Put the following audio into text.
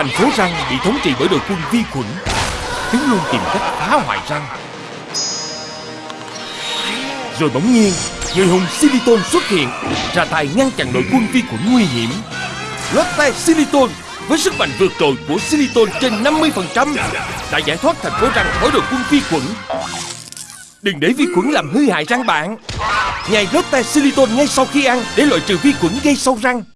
Thành phố răng bị thống trị bởi đội quân vi khuẩn Chúng luôn tìm cách phá hoại răng Rồi bỗng nhiên, Người hùng Siliton xuất hiện, Ra tay ngăn chặn đội quân vi khuẩn nguy hiểm Lotte Siliton với sức mạnh vượt trội của Siliton trên 50% đã giải thoát thành phố răng khỏi đội quân vi khuẩn. Đừng để vi khuẩn làm hư hại răng bạn. Nhai Lotte Siliton ngay sau khi ăn để loại trừ vi khuẩn gây sâu răng.